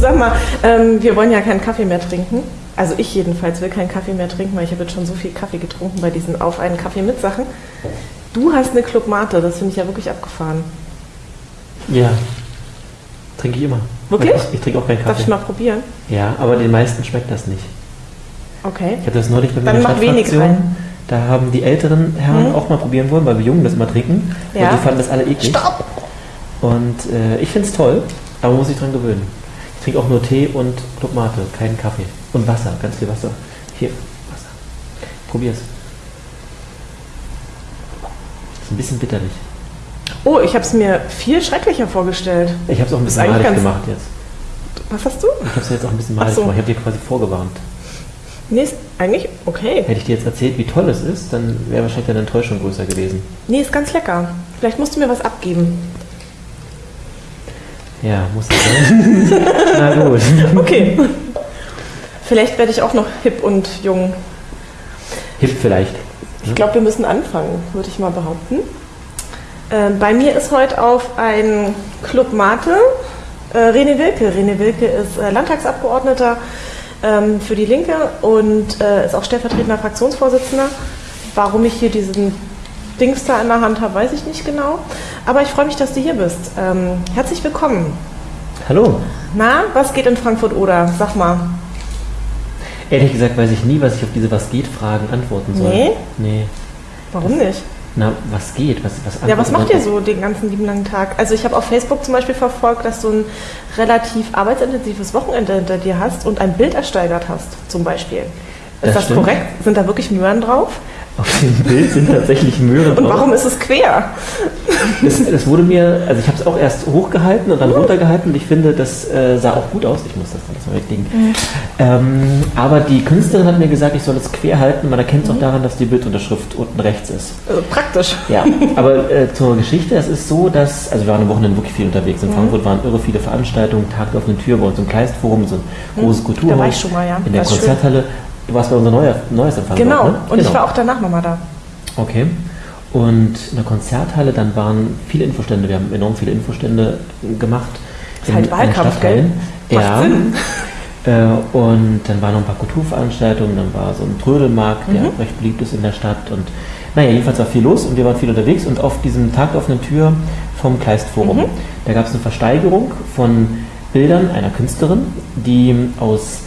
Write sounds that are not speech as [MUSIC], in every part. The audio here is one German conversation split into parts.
sag mal, ähm, wir wollen ja keinen Kaffee mehr trinken. Also ich jedenfalls will keinen Kaffee mehr trinken, weil ich habe jetzt schon so viel Kaffee getrunken bei diesen Auf einen Kaffee mit Sachen. Du hast eine Club Mate, das finde ich ja wirklich abgefahren. Ja. Trinke ich immer. Wirklich? Ich, ich trinke auch keinen Darf ich Kaffee. mal probieren? Ja, aber den meisten schmeckt das nicht. Okay. Ich habe das neulich bei mir Dann in der mach wenig Stadtfraktion. rein. Da haben die älteren Herren Mhm. auch mal probieren wollen, weil wir Jungen das immer trinken. Ja. Und die fanden das alle eklig. Stopp! Und äh, ich finde es toll, aber man muss sich dran gewöhnen. Ich trinke auch nur Tee und Club Mate, keinen Kaffee. Und Wasser, ganz viel Wasser. Hier, Wasser. Probier's. Ist ein bisschen bitterlich. Oh, ich habe es mir viel schrecklicher vorgestellt. Ich habe es auch ein bisschen malig gemacht jetzt. Was hast du? Ich habe es jetzt auch ein bisschen malig so. gemacht. Ich habe dir quasi vorgewarnt. Nee, ist eigentlich okay. Hätte ich dir jetzt erzählt, wie toll es ist, dann wäre wahrscheinlich deine Enttäuschung größer gewesen. Nee, ist ganz lecker. Vielleicht musst du mir was abgeben. Ja, muss ich sein. [LAUGHS] Na gut. Okay. Vielleicht werde ich auch noch hip und jung. Hip vielleicht. Ich glaube, wir müssen anfangen, würde ich mal behaupten. Äh, bei mir ist heute auf ein Club Mate äh, Rene Wilke. Rene Wilke ist äh, Landtagsabgeordneter ähm, für die Linke und äh, ist auch stellvertretender Fraktionsvorsitzender. Warum ich hier diesen Dings da in der Hand habe, weiß ich nicht genau. Aber ich freue mich, dass du hier bist. Ähm, herzlich willkommen. Hallo. Na, was geht in Frankfurt oder? Sag mal. Ehrlich gesagt weiß ich nie, was ich auf diese Was geht Fragen antworten soll. Nee? Nee. Warum nicht? Na, was geht? Was, was Ja, was macht ihr so den ganzen lieben langen Tag? Also ich habe auf Facebook zum Beispiel verfolgt, dass du ein relativ arbeitsintensives Wochenende hinter dir hast und ein Bild ersteigert hast, zum Beispiel. Ist Das das, korrekt? Sind da wirklich Möhren drauf? Auf dem Bild sind tatsächlich Möhren Und drauf. warum ist es quer? Das, das wurde mir, also ich habe es auch erst hochgehalten und dann runtergehalten und ich finde, das äh, sah auch gut aus. Ich muss das dann mal weglegen. Ähm, aber die Künstlerin hat mir gesagt, ich soll es quer halten. Man erkennt es auch daran, dass die Bildunterschrift unten rechts ist. Also praktisch. Ja, [LAUGHS] aber äh, zur Geschichte, es ist so, dass, also wir waren am Wochenende wirklich viel unterwegs. Mhm. In Frankfurt waren irre viele Veranstaltungen, Tag der offenen Tür bei uns im Kleistforum, so ein großes Kulturhaus. Mhm. Da war ich schon mal, ja. In der Konzerthalle. Du warst bei unserem Neuer, Neuesempfang. Genau. dort, ne? Und genau. ich war auch danach nochmal da. Okay. Und in der Konzerthalle, dann waren viele Infostände, wir haben enorm viele Infostände gemacht. Ist halt in- in Wahlkampf, gell? Macht Ja. Sinn. [LAUGHS] Äh, und dann waren noch ein paar Kulturveranstaltungen, dann war so ein Trödelmarkt, der Mhm. recht beliebt ist in der Stadt. Und naja, jedenfalls war viel los und wir waren viel unterwegs. Und auf diesem Tag der offenen Tür vom Kleistforum, Mhm. da gab es eine Versteigerung von Bildern einer Künstlerin, die aus,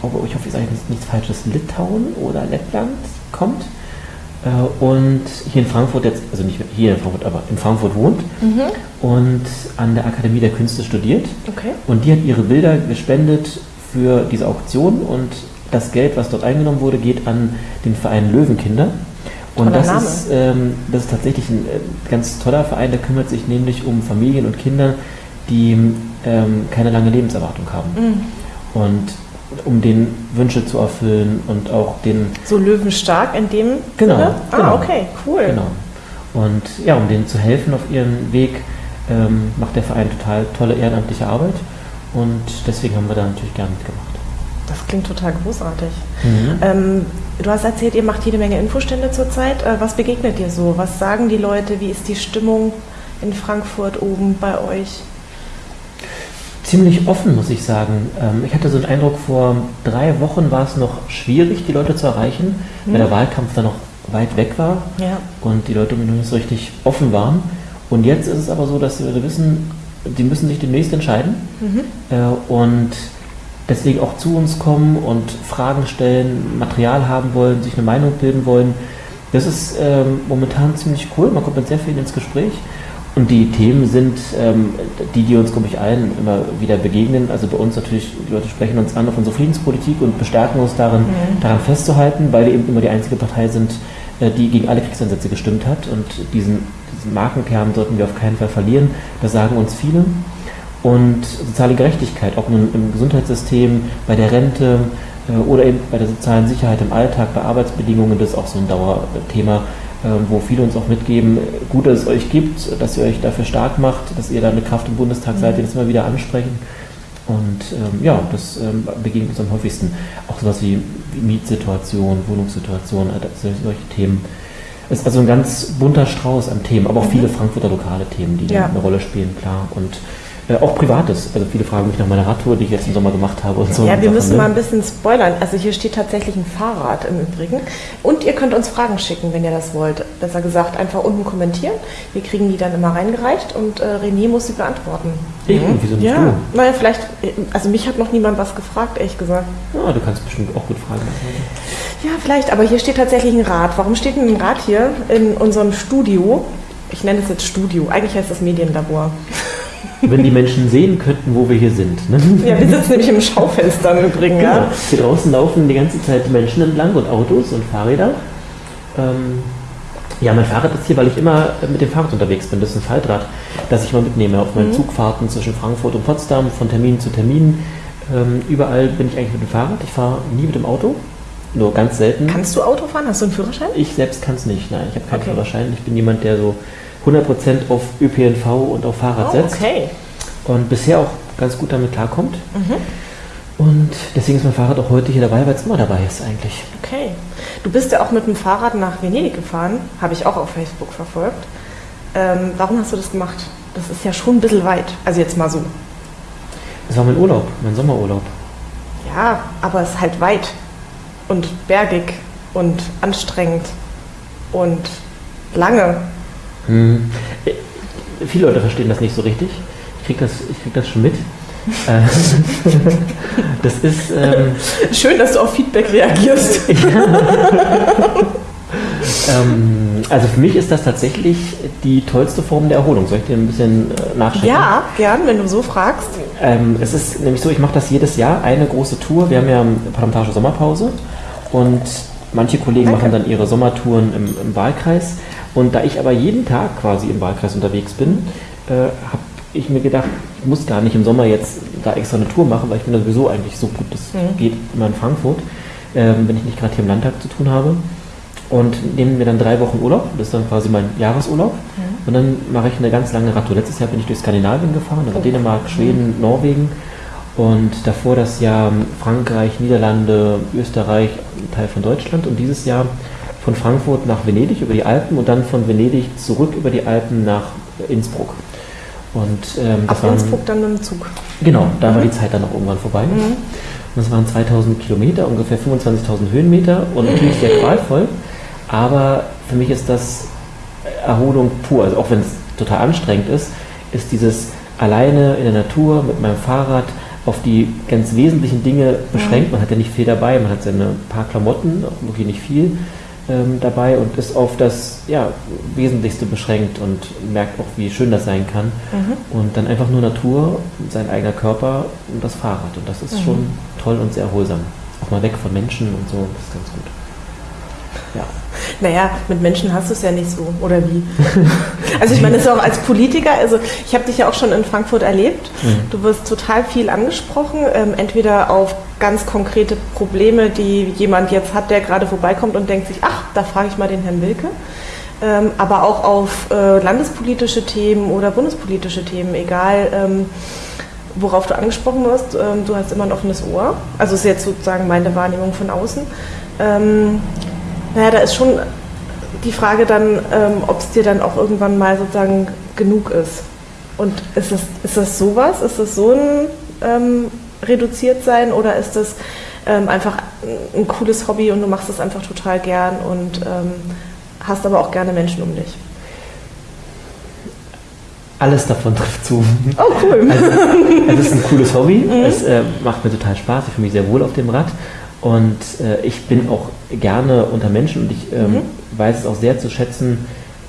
glaube, ich hoffe, ich sage jetzt nichts Falsches, Litauen oder Lettland kommt. Äh, und hier in Frankfurt jetzt, also nicht hier in Frankfurt, aber in Frankfurt wohnt Mhm. und an der Akademie der Künste studiert. Okay. Und die hat ihre Bilder gespendet für diese Auktion und das Geld, was dort eingenommen wurde, geht an den Verein Löwenkinder. Und das ist, ähm, das ist tatsächlich ein äh, ganz toller Verein, der kümmert sich nämlich um Familien und Kinder, die ähm, keine lange Lebenserwartung haben. Mhm. Und um den Wünsche zu erfüllen und auch den So löwenstark in dem Genau, Sinne? Ah, genau. okay, cool. Genau. Und ja, um denen zu helfen auf ihrem Weg, ähm, macht der Verein total tolle ehrenamtliche Arbeit. Und deswegen haben wir da natürlich gern mitgemacht. Das klingt total großartig. Mhm. Ähm, du hast erzählt, ihr macht jede Menge Infostände zurzeit. Äh, was begegnet dir so? Was sagen die Leute? Wie ist die Stimmung in Frankfurt oben bei euch? Ziemlich offen, muss ich sagen. Ähm, ich hatte so den Eindruck, vor drei Wochen war es noch schwierig, die Leute zu erreichen, weil Mhm. der Wahlkampf dann noch weit weg war Ja. und die Leute noch nicht so richtig offen waren. Und jetzt ist es aber so, dass die Leute wissen, die müssen sich demnächst entscheiden Mhm. äh, und deswegen auch zu uns kommen und Fragen stellen, Material haben wollen, sich eine Meinung bilden wollen. Das ist ähm, momentan ziemlich cool. Man kommt mit sehr vielen ins Gespräch. Und die Themen sind ähm, die, die uns, glaube ich, allen immer wieder begegnen. Also bei uns natürlich, die Leute sprechen uns an auf unsere Friedenspolitik und bestärken uns darin, Mhm. daran festzuhalten, weil wir eben immer die einzige Partei sind, äh, die gegen alle Kriegseinsätze gestimmt hat. Und diesen, diesen Markenkern sollten wir auf keinen Fall verlieren. Das sagen uns viele. Und soziale Gerechtigkeit, ob nun im Gesundheitssystem, bei der Rente äh, oder eben bei der sozialen Sicherheit im Alltag, bei Arbeitsbedingungen, das ist auch so ein Dauerthema, wo viele uns auch mitgeben, gut, dass es euch gibt, dass ihr euch dafür stark macht, dass ihr da eine Kraft im Bundestag seid, die das immer wieder ansprechen. Und ähm, ja, das ähm, begegnet uns am häufigsten. Auch sowas wie wie Mietsituation, Wohnungssituation, äh, solche, solche Themen. Es ist also ein ganz bunter Strauß an Themen, aber auch Mhm. viele Frankfurter lokale Themen, die Ja. eine Rolle spielen, klar. Und Äh, auch Privates. Also viele fragen mich nach meiner Radtour, die ich jetzt im Sommer gemacht habe und so. Ja, wir Sachen, müssen ne? mal ein bisschen spoilern. Also hier steht tatsächlich ein Fahrrad im Übrigen. Und ihr könnt uns Fragen schicken, wenn ihr das wollt. Besser gesagt, einfach unten kommentieren. Wir kriegen die dann immer reingereicht und äh, René muss sie beantworten. Ich? Und wieso nicht Ja, du? naja, vielleicht, also mich hat noch niemand was gefragt, ehrlich gesagt. Ja, du kannst bestimmt auch gut fragen. Ja, vielleicht, aber hier steht tatsächlich ein Rad. Warum steht denn ein Rad hier in unserem Studio? Ich nenne es jetzt Studio. Eigentlich heißt das Medienlabor. Wenn die Menschen sehen könnten, wo wir hier sind. Ne? Ja, wir sitzen nämlich im Schaufenster im Übrigen, Genau. ja. Hier draußen laufen die ganze Zeit Menschen entlang und Autos und Fahrräder. Ähm, ja, mein Fahrrad ist hier, weil ich immer mit dem Fahrrad unterwegs bin. Das ist ein Faltrad, das ich mal mitnehme auf Mhm. meinen Zugfahrten zwischen Frankfurt und Potsdam, von Termin zu Termin. Ähm, überall bin ich eigentlich mit dem Fahrrad. Ich fahre nie mit dem Auto, nur ganz selten. Kannst du Auto fahren? Hast du einen Führerschein? Ich selbst kann es nicht, nein, ich habe keinen Okay. Führerschein. Ich bin jemand, der so 100% auf ÖPNV und auf Fahrrad Oh, setzt okay. und bisher auch ganz gut damit klarkommt. Mhm. Und deswegen ist mein Fahrrad auch heute hier dabei, weil es immer dabei ist eigentlich. Okay. Du bist ja auch mit dem Fahrrad nach Venedig gefahren, habe ich auch auf Facebook verfolgt. Ähm, warum hast du das gemacht? Das ist ja schon ein bisschen weit. Also jetzt mal so. Das war mein Urlaub, mein Sommerurlaub. Ja, aber es ist halt weit und bergig und anstrengend und lange. Hm. Äh, Viele Leute verstehen das nicht so richtig. Ich krieg das, ich krieg das schon mit. Äh, [LAUGHS] das ist, ähm, Schön, dass du auf Feedback reagierst. [LAUGHS] ähm, also für mich ist das tatsächlich die tollste Form der Erholung. Soll ich dir ein bisschen äh, nachschicken? Ja, gern, wenn du so fragst. Ähm, es ist nämlich so, ich mache das jedes Jahr, eine große Tour. Wir haben ja eine parlamentarische Sommerpause und manche Kollegen Danke. machen dann ihre Sommertouren im, im Wahlkreis. Und da ich aber jeden Tag quasi im Wahlkreis unterwegs bin, äh, habe ich mir gedacht, ich muss gar nicht im Sommer jetzt da extra eine Tour machen, weil ich bin da sowieso eigentlich so gut, das Mhm. geht immer in Frankfurt, ähm, wenn ich nicht gerade hier im Landtag zu tun habe. Und nehme mir dann drei Wochen Urlaub, das ist dann quasi mein Jahresurlaub. Und dann mache ich eine ganz lange Radtour. Letztes Jahr bin ich durch Skandinavien gefahren, also Oh. Dänemark, Schweden, Norwegen. Und davor das Jahr Frankreich, Niederlande, Österreich, ein Teil von Deutschland. Und dieses Jahr von Frankfurt nach Venedig über die Alpen und dann von Venedig zurück über die Alpen nach Innsbruck. Und ähm, Ab waren, Innsbruck dann mit dem Zug. Genau, da war die Zeit dann auch irgendwann vorbei. Mhm. Und das waren 2000 Kilometer, ungefähr 25.000 Höhenmeter und natürlich sehr qualvoll. Aber für mich ist das Erholung pur. Also auch wenn es total anstrengend ist, ist dieses alleine in der Natur mit meinem Fahrrad auf die ganz wesentlichen Dinge beschränkt. Man hat ja nicht viel dabei, man hat seine paar Klamotten, auch wirklich nicht viel ähm, dabei und ist auf das ja, Wesentlichste beschränkt und merkt auch, wie schön das sein kann. Mhm. Und dann einfach nur Natur, sein eigener Körper und das Fahrrad. Und das ist Mhm. schon toll und sehr erholsam. Auch mal weg von Menschen und so, das ist ganz gut. Ja. Naja, mit Menschen hast du es ja nicht so, oder wie? [LAUGHS] Also ich meine, das ist auch als Politiker, also ich habe dich ja auch schon in Frankfurt erlebt. Mhm. Du wirst total viel angesprochen, ähm, entweder auf ganz konkrete Probleme, die jemand jetzt hat, der gerade vorbeikommt und denkt sich, ach, da frage ich mal den Herrn Wilke. Ähm, aber auch auf äh, landespolitische Themen oder bundespolitische Themen, egal ähm, worauf du angesprochen wirst, ähm, du hast immer ein offenes Ohr. Also ist jetzt sozusagen meine Wahrnehmung von außen. Naja, da ist schon die Frage dann, ähm, ob es dir dann auch irgendwann mal sozusagen genug ist. Und ist das, ist das sowas? Ist das so ein ähm, reduziert sein oder ist das ähm, einfach ein cooles Hobby und du machst es einfach total gern und ähm, hast aber auch gerne Menschen um dich? Alles davon trifft zu. Oh, cool. Also, es ist ein cooles Hobby. [LAUGHS] Mhm. Es äh, macht mir total Spaß. Ich fühle mich sehr wohl auf dem Rad. Und äh, ich bin auch gerne unter Menschen und ich ähm, Mhm. weiß es auch sehr zu schätzen,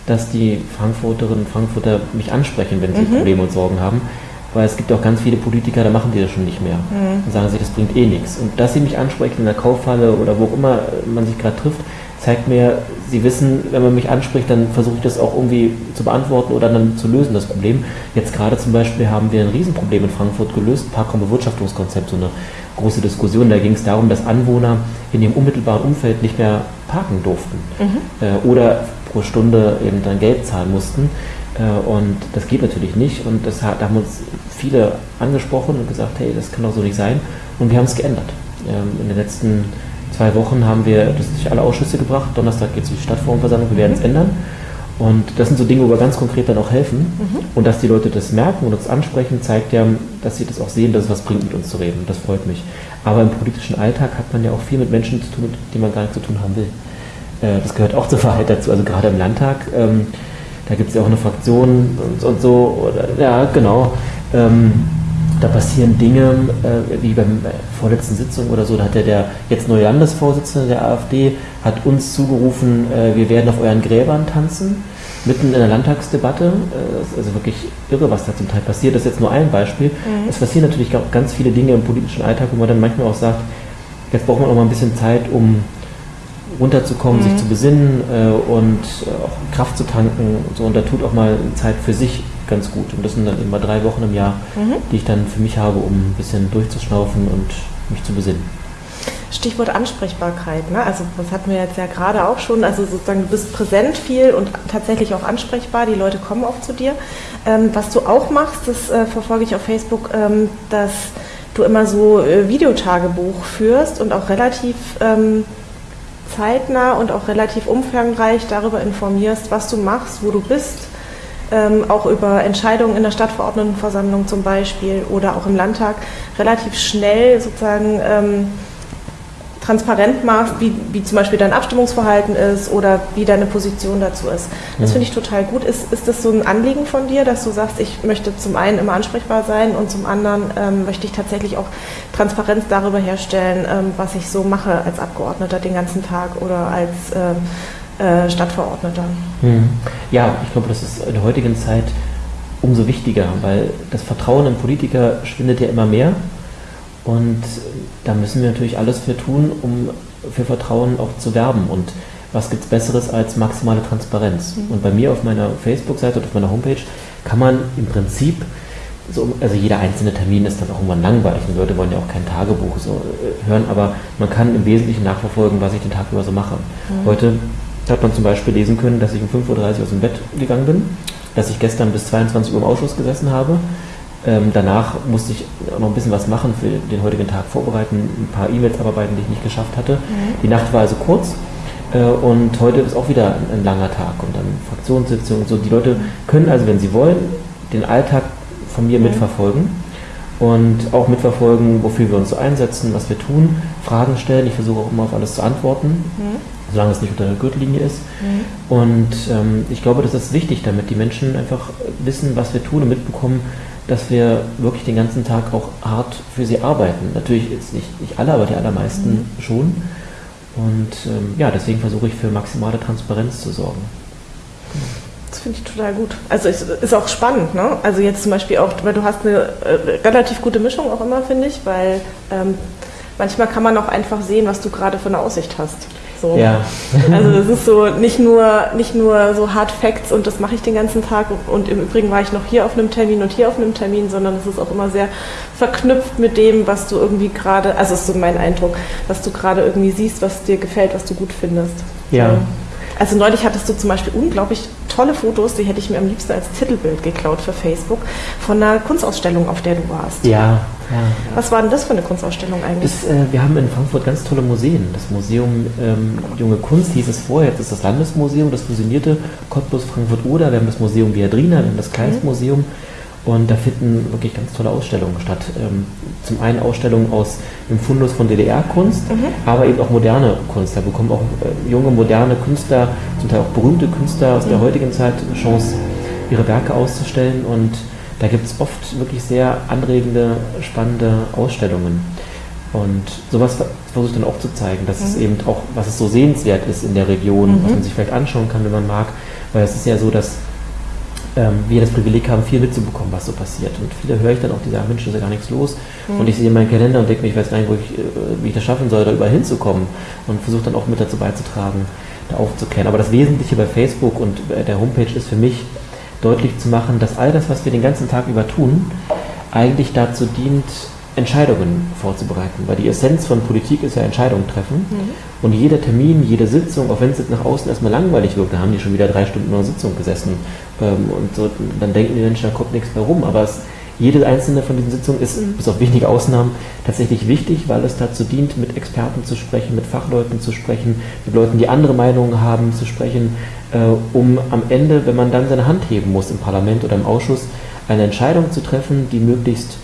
dass die Frankfurterinnen und Frankfurter mich ansprechen, wenn sie Mhm. Probleme und Sorgen haben. Weil es gibt auch ganz viele Politiker, da machen die das schon nicht mehr. Mhm. Und sagen sich, das bringt eh nichts. Und dass sie mich ansprechen in der Kaufhalle oder wo auch immer man sich gerade trifft, zeigt mir, sie wissen, wenn man mich anspricht, dann versuche ich das auch irgendwie zu beantworten oder dann zu lösen, das Problem. Jetzt gerade zum Beispiel haben wir ein Riesenproblem in Frankfurt gelöst, Parkraumbewirtschaftungskonzept, so eine große Diskussion. Da ging es darum, dass Anwohner in ihrem unmittelbaren Umfeld nicht mehr parken durften Mhm. äh, oder pro Stunde eben dann Geld zahlen mussten. Äh, und das geht natürlich nicht. Und das hat, da haben uns viele angesprochen und gesagt, hey, das kann doch so nicht sein. Und wir haben es geändert. Ähm, in den letzten zwei Wochen haben wir das durch alle Ausschüsse gebracht. Donnerstag geht es in die Stadtforumversammlung, wir werden es ändern. Und das sind so Dinge, wo wir ganz konkret dann auch helfen. Mhm. Und dass die Leute das merken und uns ansprechen, zeigt ja, dass sie das auch sehen, dass es was bringt, mit uns zu reden. Das freut mich. Aber im politischen Alltag hat man ja auch viel mit Menschen zu tun, mit denen man gar nicht zu tun haben will. Äh, das gehört auch zur Wahrheit dazu. Also gerade im Landtag, ähm, da gibt es ja auch eine Fraktion und, so. Ja, genau. Da passieren Dinge, äh, wie beim äh, vorletzten Sitzung oder so, da hat ja der jetzt neue Landesvorsitzende der AfD, hat uns zugerufen, äh, wir werden auf euren Gräbern tanzen, mitten in der Landtagsdebatte. Äh, das ist also wirklich irre, was da zum Teil passiert. Das ist jetzt nur ein Beispiel. Mhm. Es passieren natürlich auch ganz viele Dinge im politischen Alltag, wo man dann manchmal auch sagt, jetzt braucht man auch mal ein bisschen Zeit, um runterzukommen, Mhm. sich zu besinnen äh, und äh, auch Kraft zu tanken und so. Und da tut auch mal Zeit für sich ganz gut. Und das sind dann immer drei Wochen im Jahr, Mhm. die ich dann für mich habe, um ein bisschen durchzuschnaufen und mich zu besinnen. Stichwort Ansprechbarkeit. Ne? Also das hatten wir jetzt ja gerade auch schon. Also sozusagen du bist präsent viel und tatsächlich auch ansprechbar. Die Leute kommen auch zu dir. Ähm, was du auch machst, das äh, verfolge ich auf Facebook, ähm, dass du immer so äh, Videotagebuch führst und auch relativ ähm, zeitnah und auch relativ umfangreich darüber informierst, was du machst, wo du bist. Ähm, auch über Entscheidungen in der Stadtverordnetenversammlung zum Beispiel oder auch im Landtag relativ schnell sozusagen ähm, transparent machst, wie, wie zum Beispiel dein Abstimmungsverhalten ist oder wie deine Position dazu ist. Das Mhm. finde ich total gut. Ist, ist das so ein Anliegen von dir, dass du sagst, ich möchte zum einen immer ansprechbar sein und zum anderen ähm, möchte ich tatsächlich auch Transparenz darüber herstellen, ähm, was ich so mache als Abgeordneter den ganzen Tag oder als ähm, äh, Stadtverordneter? Mhm. Ja, ich glaube, das ist in der heutigen Zeit umso wichtiger, weil das Vertrauen in Politiker schwindet ja immer mehr. Und da müssen wir natürlich alles für tun, um für Vertrauen auch zu werben. Und was gibt es Besseres als maximale Transparenz? Und bei mir auf meiner Facebook-Seite oder auf meiner Homepage kann man im Prinzip, so, also jeder einzelne Termin ist dann auch irgendwann langweilig. Die Leute wollen ja auch kein Tagebuch so äh, hören, aber man kann im Wesentlichen nachverfolgen, was ich den Tag über so mache. Heute hat man zum Beispiel lesen können, dass ich um 5.30 Uhr aus dem Bett gegangen bin, dass ich gestern bis 22 Uhr im Ausschuss gesessen habe. Ähm, danach musste ich auch noch ein bisschen was machen für den heutigen Tag vorbereiten, ein paar E-Mails abarbeiten, die ich nicht geschafft hatte. Die Nacht war also kurz äh, und heute ist auch wieder ein, ein langer Tag und dann Fraktionssitzung und so. Die Leute können also, wenn sie wollen, den Alltag von mir Mhm. mitverfolgen und auch mitverfolgen, wofür wir uns einsetzen, was wir tun, Fragen stellen. Ich versuche auch immer auf alles zu antworten solange es nicht unter der Gürtellinie ist. Und ähm, ich glaube, das ist wichtig, damit die Menschen einfach wissen, was wir tun und mitbekommen, dass wir wirklich den ganzen Tag auch hart für sie arbeiten. Natürlich jetzt nicht, nicht alle, aber die allermeisten schon. Und ähm, ja, deswegen versuche ich für maximale Transparenz zu sorgen. Das finde ich total gut. Also es ist auch spannend, ne? Also jetzt zum Beispiel auch, weil du hast eine äh, relativ gute Mischung auch immer, finde ich, weil ähm, manchmal kann man auch einfach sehen, was du gerade für eine Aussicht hast. So. Ja. [LAUGHS] Also es ist so [LAUGHS] nicht nur, nicht nur so Hard Facts und das mache ich den ganzen Tag und im Übrigen war ich noch hier auf einem Termin und hier auf einem Termin, sondern es ist auch immer sehr verknüpft mit dem, was du irgendwie gerade, also ist so mein Eindruck, was du gerade irgendwie siehst, was dir gefällt, was du gut findest. Ja. So. Also neulich hattest du zum Beispiel unglaublich tolle Fotos, die hätte ich mir am liebsten als Titelbild geklaut für Facebook, von einer Kunstausstellung, auf der du warst. Ja, ja. ja. Was war denn das für eine Kunstausstellung eigentlich? Das, äh, wir haben in Frankfurt ganz tolle Museen. Das Museum ähm, Junge Kunst hieß es vorher, jetzt ist das Landesmuseum, das fusionierte Cottbus Frankfurt-Oder. Wir haben das Museum Viadrina, wir haben das Kleistmuseum und da finden wirklich ganz tolle Ausstellungen statt. Ähm, zum einen Ausstellungen aus dem Fundus von DDR-Kunst, aber eben auch moderne Kunst. Da bekommen auch äh, junge, moderne Künstler, zum Teil auch berühmte Künstler aus der heutigen Zeit Chance, ihre Werke auszustellen und da gibt es oft wirklich sehr anregende, spannende Ausstellungen. Und sowas ver- versuche ich dann auch zu zeigen, dass es eben auch, was es so sehenswert ist in der Region, was man sich vielleicht anschauen kann, wenn man mag. Weil es ist ja so, dass ähm, wir das Privileg haben, viel mitzubekommen, was so passiert. Und viele höre ich dann auch, die sagen, Mensch, da ist ja gar nichts los. Und ich sehe meinen Kalender und denke mir, ich weiß gar nicht, wo ich, äh, wie ich das schaffen soll, da überall hinzukommen. Und versuche dann auch mit dazu beizutragen, da aufzuklären. Aber das Wesentliche bei Facebook und bei der Homepage ist für mich, deutlich zu machen, dass all das, was wir den ganzen Tag über tun, eigentlich dazu dient, Entscheidungen vorzubereiten. Weil die Essenz von Politik ist ja Entscheidungen treffen. Und jeder Termin, jede Sitzung, auch wenn es jetzt nach außen erstmal langweilig wirkt, da haben die schon wieder drei Stunden in einer Sitzung gesessen. Ähm, und so, dann denken die Menschen, da kommt nichts mehr rum. Aber es jede einzelne von diesen Sitzungen ist, mhm. bis auf wenige Ausnahmen, tatsächlich wichtig, weil es dazu dient, mit Experten zu sprechen, mit Fachleuten zu sprechen, mit Leuten, die andere Meinungen haben, zu sprechen, äh, um am Ende, wenn man dann seine Hand heben muss im Parlament oder im Ausschuss, eine Entscheidung zu treffen, die möglichst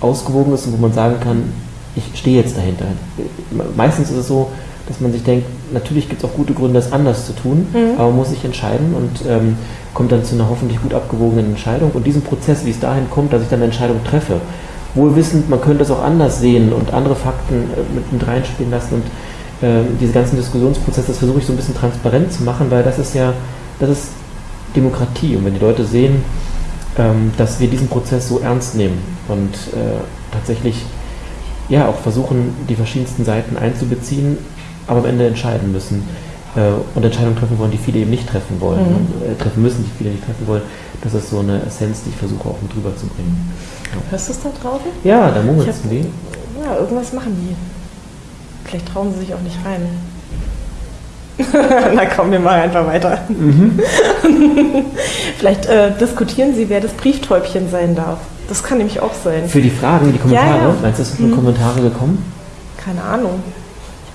ausgewogen ist und wo man sagen kann, ich stehe jetzt dahinter. Meistens ist es so, dass man sich denkt, natürlich gibt es auch gute Gründe, das anders zu tun, mhm. aber man muss sich entscheiden und ähm, kommt dann zu einer hoffentlich gut abgewogenen Entscheidung. Und diesen Prozess, wie es dahin kommt, dass ich dann eine Entscheidung treffe, wohl wissend, man könnte es auch anders sehen und andere Fakten äh, mit, mit reinspielen lassen und äh, diese ganzen Diskussionsprozesse, das versuche ich so ein bisschen transparent zu machen, weil das ist ja, das ist Demokratie. Und wenn die Leute sehen, dass wir diesen Prozess so ernst nehmen und äh, tatsächlich ja auch versuchen, die verschiedensten Seiten einzubeziehen, aber am Ende entscheiden müssen äh, und Entscheidungen treffen wollen, die viele eben nicht treffen wollen, mhm. äh, treffen müssen, die viele nicht treffen wollen. Das ist so eine Essenz, die ich versuche auch mit drüber zu bringen. Ja. Hörst du es da draußen? Ja, da murmelst die. Ja, irgendwas machen die. Vielleicht trauen sie sich auch nicht rein. [LAUGHS] Na komm, wir machen einfach weiter. Mhm. [LAUGHS] Vielleicht äh, diskutieren Sie, wer das Brieftäubchen sein darf. Das kann nämlich auch sein. Für die Fragen, die Kommentare? Ja, ja. Meinst du, es sind mhm. Kommentare gekommen? Keine Ahnung.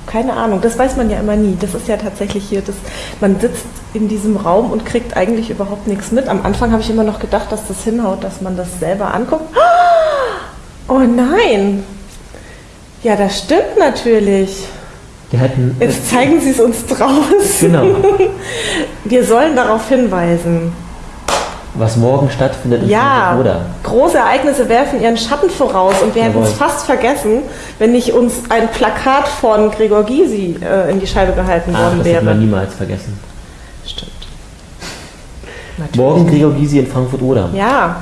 Keine Ahnung, das weiß man ja immer nie. Das ist ja tatsächlich hier, das, man sitzt in diesem Raum und kriegt eigentlich überhaupt nichts mit. Am Anfang habe ich immer noch gedacht, dass das hinhaut, dass man das selber anguckt. [GASPS] Oh nein! Ja, das stimmt natürlich. Hatten, Jetzt zeigen Sie es uns draußen. Genau. [LAUGHS] Wir sollen darauf hinweisen was morgen stattfindet in ja, oder große Ereignisse werfen ihren Schatten voraus und wir hätten es fast vergessen, wenn nicht uns ein Plakat von Gregor Gysi äh, in die Scheibe gehalten Ach, worden das wäre. Das man niemals vergessen. Stimmt. Natürlich. Morgen Gregor Gysi in Frankfurt oder? Ja.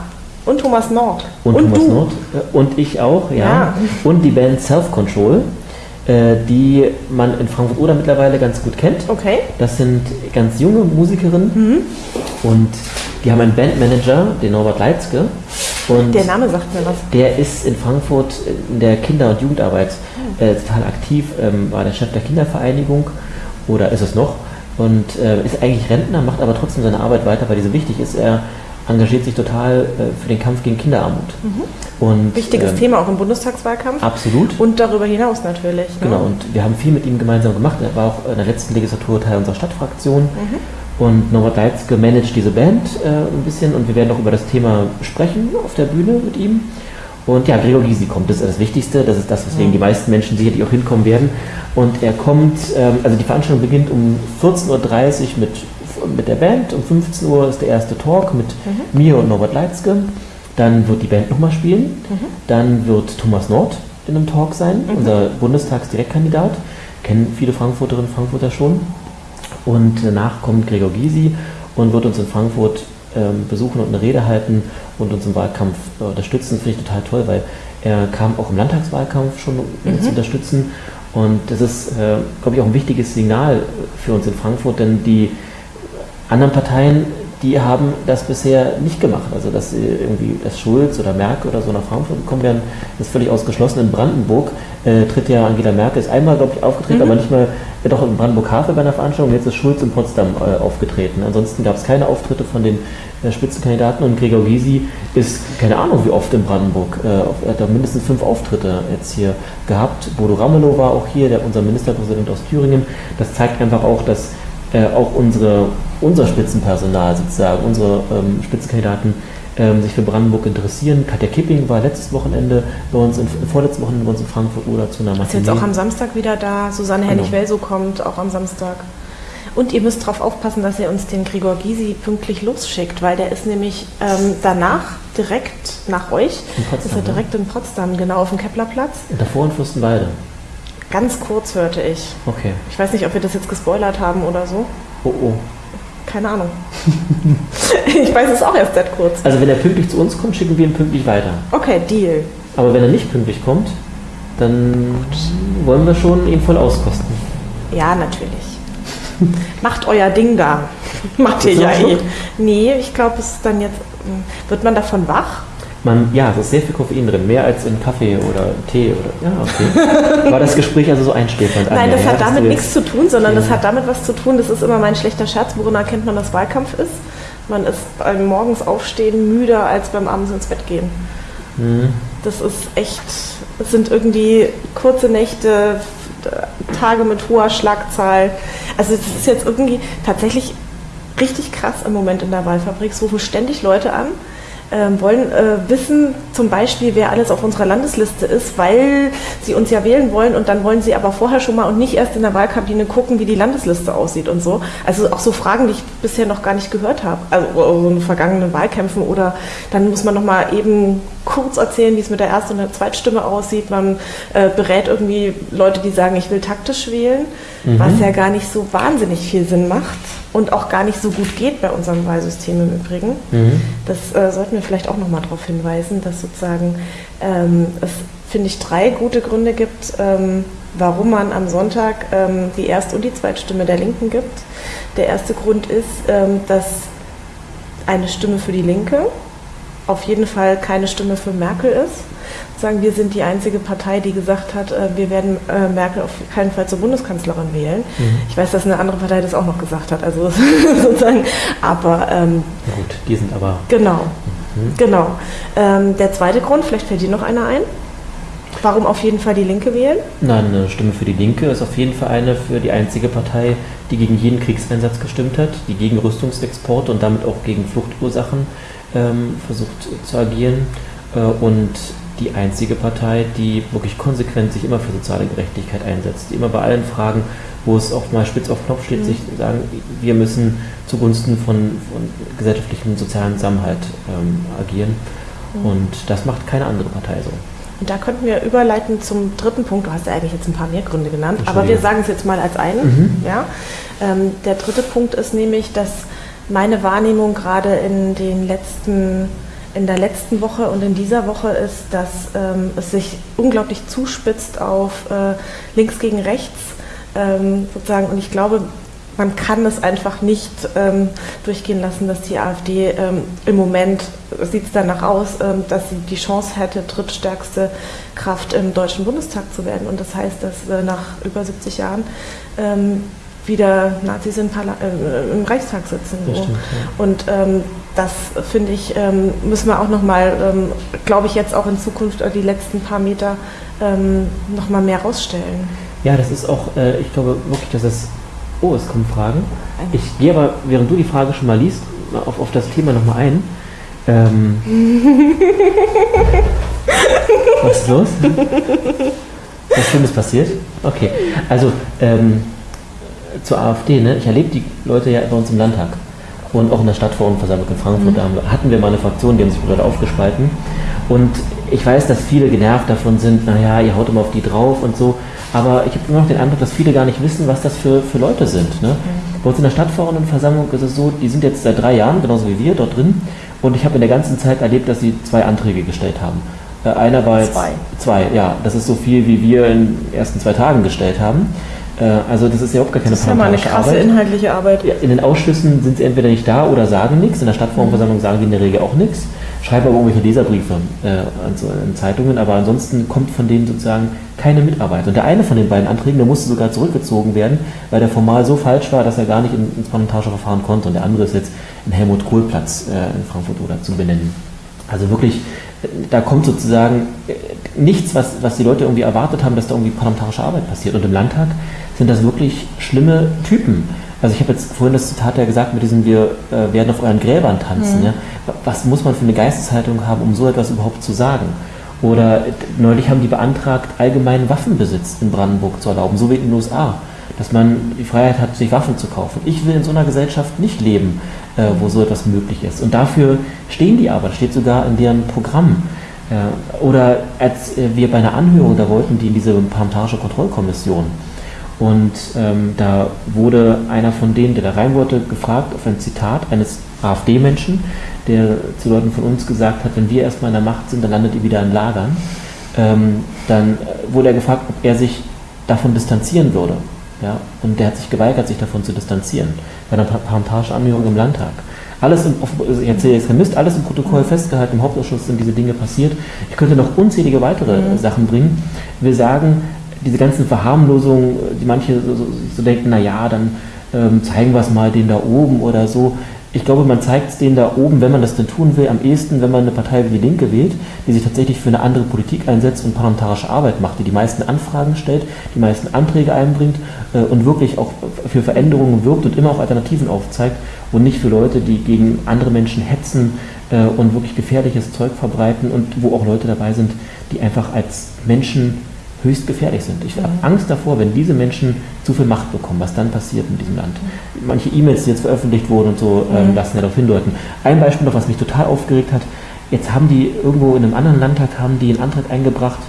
Und Thomas Nord. Und, und Thomas du. Nord. Äh, und ich auch, ja. ja. Und die Band Self Control. Äh, die man in Frankfurt oder mittlerweile ganz gut kennt. Okay. Das sind ganz junge Musikerinnen mhm. und die haben einen Bandmanager, den Norbert Leitzke. Und der Name sagt mir was. Der ist in Frankfurt in der Kinder- und Jugendarbeit mhm. äh, total aktiv, ähm, war der Chef der Kindervereinigung oder ist es noch und äh, ist eigentlich Rentner, macht aber trotzdem seine Arbeit weiter, weil diese wichtig ist. Er engagiert sich total äh, für den Kampf gegen Kinderarmut. Mhm. Und, Wichtiges ähm, Thema auch im Bundestagswahlkampf. Absolut. Und darüber hinaus natürlich. Ne? Genau, und wir haben viel mit ihm gemeinsam gemacht. Er war auch in der letzten Legislatur Teil unserer Stadtfraktion. Mhm. Und Norbert Leitzke managt diese Band äh, ein bisschen und wir werden auch über das Thema sprechen auf der Bühne mit ihm. Und ja, Gregor Gysi kommt, das ist das Wichtigste, das ist das, weswegen mhm. die meisten Menschen sicherlich auch hinkommen werden. Und er kommt, ähm, also die Veranstaltung beginnt um 14.30 Uhr mit mit der Band. Um 15 Uhr ist der erste Talk mit mhm. mir und Norbert Leitzke. Dann wird die Band nochmal spielen. Mhm. Dann wird Thomas Nord in einem Talk sein, mhm. unser Bundestagsdirektkandidat. Kennen viele Frankfurterinnen und Frankfurter schon. Und danach kommt Gregor Gysi und wird uns in Frankfurt ähm, besuchen und eine Rede halten und uns im Wahlkampf äh, unterstützen. Finde ich total toll, weil er kam auch im Landtagswahlkampf schon, um uns zu mhm. unterstützen. Und das ist, äh, glaube ich, auch ein wichtiges Signal für uns in Frankfurt, denn die anderen Parteien, die haben das bisher nicht gemacht. Also dass irgendwie das Schulz oder Merkel oder so nach Frankfurt gekommen wären, ist völlig ausgeschlossen. In Brandenburg äh, tritt ja Angela Merkel, ist einmal, glaube ich, aufgetreten, mhm. aber nicht mal, ja, doch in Brandenburg-Havel bei einer Veranstaltung, jetzt ist Schulz in Potsdam äh, aufgetreten. Ansonsten gab es keine Auftritte von den äh, Spitzenkandidaten und Gregor Gysi ist, keine Ahnung wie oft in Brandenburg, äh, er hat da mindestens fünf Auftritte jetzt hier gehabt. Bodo Ramelow war auch hier, der, unser Ministerpräsident aus Thüringen. Das zeigt einfach auch, dass äh, auch unsere, unser Spitzenpersonal sozusagen, unsere ähm, Spitzenkandidaten ähm, sich für Brandenburg interessieren. Katja Kipping war letztes Wochenende bei uns, in, vorletztes Wochenende bei uns in Frankfurt oder zu einer. Ist jetzt auch am Samstag wieder da. Susanne genau. Hennig-Welso kommt auch am Samstag. Und ihr müsst darauf aufpassen, dass ihr uns den Gregor Gysi pünktlich losschickt, weil der ist nämlich ähm, danach direkt nach euch. In Potsdam, ist er direkt in Potsdam, genau auf dem Keplerplatz. Und davor in Fürstenwalde. Ganz kurz hörte ich. Okay. Ich weiß nicht, ob wir das jetzt gespoilert haben oder so. Oh oh. Keine Ahnung. [LAUGHS] ich weiß es auch erst seit kurz. Also wenn er pünktlich zu uns kommt, schicken wir ihn pünktlich weiter. Okay, Deal. Aber wenn er nicht pünktlich kommt, dann wollen wir schon ihn voll auskosten. Ja, natürlich. Macht euer Ding da. [LAUGHS] Macht ihr ja eh. Nee, ich glaube, es ist dann jetzt. Hm, wird man davon wach? Man, ja, es ist sehr viel Koffein drin, mehr als in Kaffee oder Tee oder ja, okay. War das Gespräch also so einschläfernd? Nein, das ja, hat damit nichts zu tun, sondern ja. das hat damit was zu tun, das ist immer mein schlechter Scherz, worin erkennt man, dass Wahlkampf ist. Man ist beim morgens aufstehen müder als beim abends ins Bett gehen. Mhm. Das ist echt, es sind irgendwie kurze Nächte, Tage mit hoher Schlagzahl. Also es ist jetzt irgendwie tatsächlich richtig krass im Moment in der Wahlfabrik. Es rufen ständig Leute an ähm, wollen äh, wissen, zum Beispiel, wer alles auf unserer Landesliste ist, weil sie uns ja wählen wollen und dann wollen sie aber vorher schon mal und nicht erst in der Wahlkabine gucken, wie die Landesliste aussieht und so. Also auch so Fragen, die ich bisher noch gar nicht gehört habe, also so in vergangenen Wahlkämpfen oder dann muss man noch mal eben kurz erzählen, wie es mit der Erst- und der Zweitstimme aussieht. Man äh, berät irgendwie Leute, die sagen, ich will taktisch wählen, mhm. was ja gar nicht so wahnsinnig viel Sinn macht und auch gar nicht so gut geht bei unserem Wahlsystem im Übrigen. Mhm. Das äh, sollten wir vielleicht auch noch mal darauf hinweisen, dass sozusagen ähm, es, finde ich, drei gute Gründe gibt, ähm, warum man am Sonntag ähm, die Erst- und die Zweitstimme der Linken gibt. Der erste Grund ist, ähm, dass eine Stimme für die Linke auf jeden Fall keine Stimme für Merkel ist. Sagen, wir sind die einzige Partei, die gesagt hat, äh, wir werden äh, Merkel auf keinen Fall zur Bundeskanzlerin wählen. Mhm. Ich weiß, dass eine andere Partei das auch noch gesagt hat. Also [LAUGHS] sozusagen, aber ähm, gut, die sind aber genau, mhm. genau. Ähm, der zweite Grund, vielleicht fällt dir noch einer ein. Warum auf jeden Fall die Linke wählen? Nein, eine Stimme für die Linke ist auf jeden Fall eine für die einzige Partei, die gegen jeden Kriegseinsatz gestimmt hat, die gegen Rüstungsexporte und damit auch gegen Fluchtursachen ähm, versucht zu agieren äh, und die einzige Partei, die wirklich konsequent sich immer für soziale Gerechtigkeit einsetzt, die immer bei allen Fragen, wo es auch mal spitz auf Knopf steht, mhm. sich sagen, wir müssen zugunsten von, von gesellschaftlichem sozialen Zusammenhalt ähm, agieren. Mhm. Und das macht keine andere Partei so. Und da könnten wir überleiten zum dritten Punkt. Du hast ja eigentlich jetzt ein paar mehr Gründe genannt, aber wir sagen es jetzt mal als einen. Mhm. Ja? Ähm, der dritte Punkt ist nämlich, dass meine Wahrnehmung gerade in den letzten in der letzten Woche und in dieser Woche ist, dass ähm, es sich unglaublich zuspitzt auf äh, links gegen rechts ähm, sozusagen. Und ich glaube, man kann es einfach nicht ähm, durchgehen lassen, dass die AfD ähm, im Moment, sieht es danach aus, ähm, dass sie die Chance hätte, drittstärkste Kraft im Deutschen Bundestag zu werden. Und das heißt, dass äh, nach über 70 Jahren ähm, wieder Nazis im, äh, im Reichstag sitzen. So. Stimmt, ja. Und ähm, das finde ich, ähm, müssen wir auch nochmal, ähm, glaube ich, jetzt auch in Zukunft die letzten paar Meter ähm, nochmal mehr rausstellen. Ja, das ist auch, äh, ich glaube wirklich, dass es. Oh, es kommen Fragen. Ich gehe aber, während du die Frage schon mal liest, auf, auf das Thema nochmal ein. Ähm, [LAUGHS] was ist los? Was Schlimmes passiert? Okay, also ähm, zur AfD, ne? ich erlebe die Leute ja bei uns im Landtag und auch in der Stadtverordnetenversammlung in Frankfurt, mhm. hatten wir mal eine Fraktion, die haben sich gerade aufgespalten und ich weiß, dass viele genervt davon sind, naja, ihr haut immer auf die drauf und so, aber ich habe immer noch den Eindruck, dass viele gar nicht wissen, was das für, für Leute sind. Ne? Mhm. Bei uns in der Stadtverordnetenversammlung ist es so, die sind jetzt seit drei Jahren, genauso wie wir, dort drin und ich habe in der ganzen Zeit erlebt, dass sie zwei Anträge gestellt haben. Äh, einer war jetzt zwei. zwei, ja, das ist so viel, wie wir in den ersten zwei Tagen gestellt haben. Äh, also das ist ja überhaupt gar keine Das ist ja mal eine krasse Arbeit. inhaltliche Arbeit. In den Ausschüssen sind sie entweder nicht da oder sagen nichts. In der Stadtverordnetenversammlung sagen die in der Regel auch nichts. Schreiben aber irgendwelche Leserbriefe äh, in Zeitungen, aber ansonsten kommt von denen sozusagen keine Mitarbeit. Und der eine von den beiden Anträgen, der musste sogar zurückgezogen werden, weil der formal so falsch war, dass er gar nicht ins parlamentarische Verfahren konnte. Und der andere ist jetzt in Helmut-Kohl-Platz äh, in Frankfurt oder zu benennen. Also wirklich, da kommt sozusagen nichts, was, was die Leute irgendwie erwartet haben, dass da irgendwie parlamentarische Arbeit passiert. Und im Landtag sind das wirklich schlimme Typen. Also ich habe jetzt vorhin das Zitat ja gesagt mit diesem, wir äh, werden auf euren Gräbern tanzen. Mhm. Ja? Was muss man für eine Geisteshaltung haben, um so etwas überhaupt zu sagen? Oder neulich haben die beantragt, allgemeinen Waffenbesitz in Brandenburg zu erlauben, so wie in den USA. Dass man die Freiheit hat, sich Waffen zu kaufen. Ich will in so einer Gesellschaft nicht leben, äh, wo so etwas möglich ist. Und dafür stehen die aber, steht sogar in deren Programm. Äh, oder als äh, wir bei einer Anhörung da wollten, die in diese parlamentarische Kontrollkommission, und ähm, da wurde einer von denen, der da rein wollte, gefragt auf ein Zitat eines AfD-Menschen, der zu Leuten von uns gesagt hat, wenn wir erstmal in der Macht sind, dann landet ihr wieder in Lagern. Ähm, dann äh, wurde er gefragt, ob er sich davon distanzieren würde. Ja? Und der hat sich geweigert, sich davon zu distanzieren, bei einer parlamentarischen Anhörung im Landtag. Alles im, ich erzähle jetzt kein Mist, alles im Protokoll festgehalten, im Hauptausschuss sind diese Dinge passiert. Ich könnte noch unzählige weitere mhm. Sachen bringen. Wir sagen, diese ganzen Verharmlosungen, die manche so, so, so denken, naja, dann ähm, zeigen wir es mal den da oben oder so. ich glaube, man zeigt es denen da oben, wenn man das denn tun will, am ehesten, wenn man eine Partei wie die Linke wählt, die sich tatsächlich für eine andere Politik einsetzt und parlamentarische Arbeit macht, die die meisten Anfragen stellt, die meisten Anträge einbringt äh, und wirklich auch für Veränderungen wirkt und immer auch Alternativen aufzeigt und nicht für Leute, die gegen andere Menschen hetzen äh, und wirklich gefährliches Zeug verbreiten und wo auch Leute dabei sind, die einfach als Menschen höchst gefährlich sind. Ich habe Angst davor, wenn diese Menschen zu viel Macht bekommen, was dann passiert in diesem Land. Manche E-Mails, die jetzt veröffentlicht wurden und so, ähm, lassen ja darauf hindeuten. Ein Beispiel noch, was mich total aufgeregt hat. Jetzt haben die irgendwo in einem anderen Landtag haben die einen Antrag eingebracht,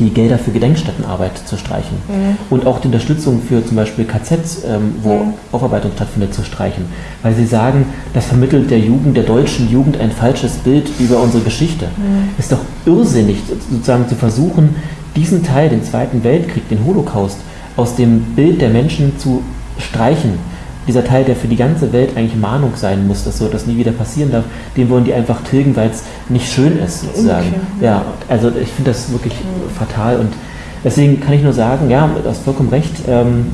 die Gelder für Gedenkstättenarbeit zu streichen mhm. und auch die Unterstützung für zum Beispiel KZs, ähm, wo mhm. Aufarbeitung stattfindet, zu streichen. Weil sie sagen, das vermittelt der Jugend, der deutschen Jugend ein falsches Bild über unsere Geschichte. Mhm. Ist doch irrsinnig, sozusagen zu versuchen, diesen Teil, den Zweiten Weltkrieg, den Holocaust, aus dem Bild der Menschen zu streichen. Dieser Teil, der für die ganze Welt eigentlich Mahnung sein muss, dass so etwas nie wieder passieren darf, den wollen die einfach tilgen, weil es nicht schön ist, sozusagen. Okay. Ja, also ich finde das wirklich mhm. fatal und deswegen kann ich nur sagen, ja, du hast vollkommen recht. Ähm,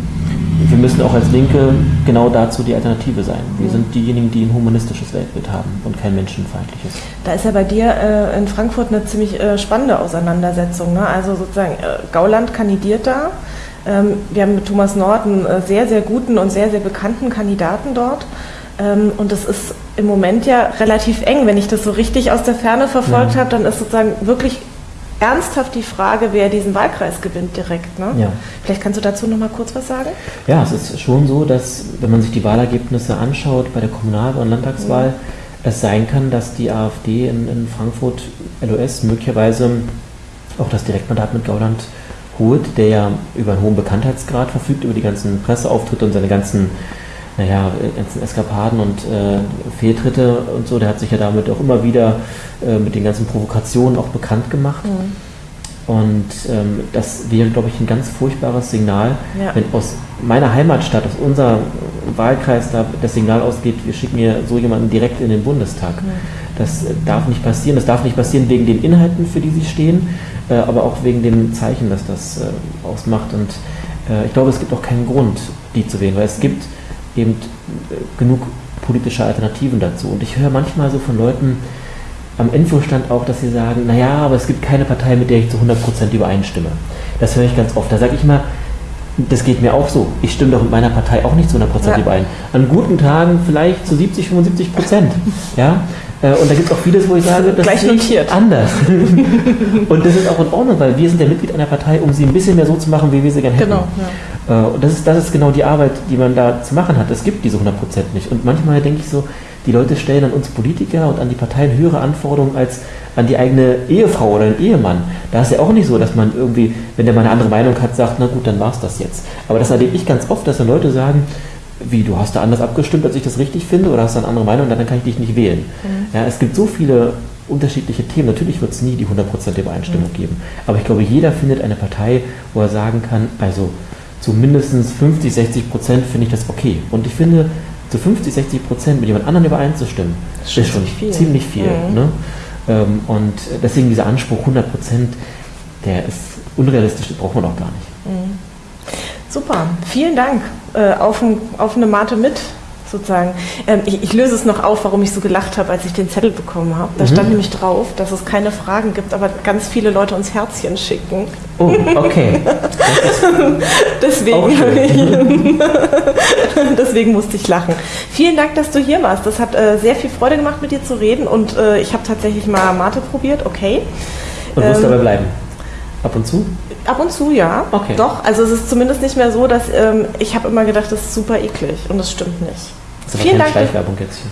wir müssen auch als Linke genau dazu die Alternative sein. Wir mhm. sind diejenigen, die ein humanistisches Weltbild haben und kein menschenfeindliches. Da ist ja bei dir äh, in Frankfurt eine ziemlich äh, spannende Auseinandersetzung. Ne? Also sozusagen, äh, Gauland kandidiert da. Ähm, wir haben mit Thomas Nord einen äh, sehr, sehr guten und sehr, sehr bekannten Kandidaten dort. Ähm, und das ist im Moment ja relativ eng. Wenn ich das so richtig aus der Ferne verfolgt ja. habe, dann ist sozusagen wirklich ernsthaft die Frage, wer diesen Wahlkreis gewinnt direkt. Ne? Ja. Vielleicht kannst du dazu noch mal kurz was sagen? Ja, es ist schon so, dass wenn man sich die Wahlergebnisse anschaut bei der Kommunal- und Landtagswahl, mhm. es sein kann, dass die AfD in, in Frankfurt LOS möglicherweise auch das Direktmandat mit Gauland holt, der ja über einen hohen Bekanntheitsgrad verfügt, über die ganzen Presseauftritte und seine ganzen naja, ganzen Eskapaden und äh, Fehltritte und so, der hat sich ja damit auch immer wieder äh, mit den ganzen Provokationen auch bekannt gemacht. Mhm. Und ähm, das wäre, glaube ich, ein ganz furchtbares Signal, ja. wenn aus meiner Heimatstadt, aus unserem Wahlkreis da das Signal ausgeht, wir schicken hier so jemanden direkt in den Bundestag. Mhm. Das darf nicht passieren. Das darf nicht passieren wegen den Inhalten, für die sie stehen, äh, aber auch wegen dem Zeichen, das das äh, ausmacht. Und äh, ich glaube, es gibt auch keinen Grund, die zu wählen, weil es gibt eben äh, genug politische Alternativen dazu. Und ich höre manchmal so von Leuten am Infostand auch, dass sie sagen, naja, aber es gibt keine Partei, mit der ich zu 100% übereinstimme. Das höre ich ganz oft. Da sage ich mal, das geht mir auch so. Ich stimme doch mit meiner Partei auch nicht zu 100% ja. überein. An guten Tagen vielleicht zu 70, 75 Prozent. [LAUGHS] Ja? Äh, und da gibt es auch vieles, wo ich sage, das Gleich ist anders. [LAUGHS] und das ist auch in Ordnung, weil wir sind ja Mitglied einer Partei, um sie ein bisschen mehr so zu machen, wie wir sie gerne hätten. Genau, ja. Äh, und das ist, das ist genau die Arbeit, die man da zu machen hat. Es gibt diese 100% nicht. Und manchmal denke ich so, die Leute stellen an uns Politiker und an die Parteien höhere Anforderungen als an die eigene Ehefrau oder den Ehemann. Da ist ja auch nicht so, dass man irgendwie, wenn der mal eine andere Meinung hat, sagt, na gut, dann war es das jetzt. Aber das erlebe ich ganz oft, dass dann Leute sagen, wie, du hast da anders abgestimmt, als ich das richtig finde, oder hast du eine andere Meinung, dann kann ich dich nicht wählen. Mhm. Ja, es gibt so viele unterschiedliche Themen. Natürlich wird es nie die 100% Übereinstimmung mhm. geben. Aber ich glaube, jeder findet eine Partei, wo er sagen kann, also zu mindestens 50, 60 Prozent finde ich das okay. Und ich finde, zu 50, 60 Prozent mit jemand anderem übereinzustimmen, das ist schon viel. ziemlich viel. Mhm. Ne? Ähm, und deswegen dieser Anspruch 100 Prozent, der ist unrealistisch, das braucht man auch gar nicht. Mhm. Super, vielen Dank. Äh, auf, ein, auf eine Mate mit sozusagen. Ähm, ich, ich, löse es noch auf, warum ich so gelacht habe, als ich den Zettel bekommen habe. Da mhm. stand nämlich drauf, dass es keine Fragen gibt, aber ganz viele Leute uns Herzchen schicken. Oh, okay. [LAUGHS] deswegen, [LAUGHS] deswegen musste ich lachen. Vielen Dank, dass du hier warst. Das hat äh, sehr viel Freude gemacht, mit dir zu reden und äh, ich habe tatsächlich mal Mate probiert. Okay. Und wirst ähm, dabei bleiben? Ab und zu? Ab und zu, ja. Okay. Doch, also es ist zumindest nicht mehr so, dass ähm, ich habe immer gedacht, das ist super eklig und das stimmt nicht. Das vielen Dank.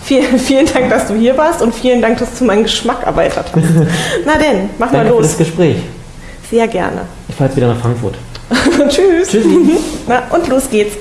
Vielen, [LAUGHS] vielen Dank, dass du hier warst und vielen Dank, dass du meinen Geschmack erweitert hast. [LAUGHS] Na denn, mach Danke mal los. Für das Gespräch. Sehr gerne. Ich fahre jetzt wieder nach Frankfurt. [LAUGHS] Tschüss. Tschüssi. Na, und los geht's.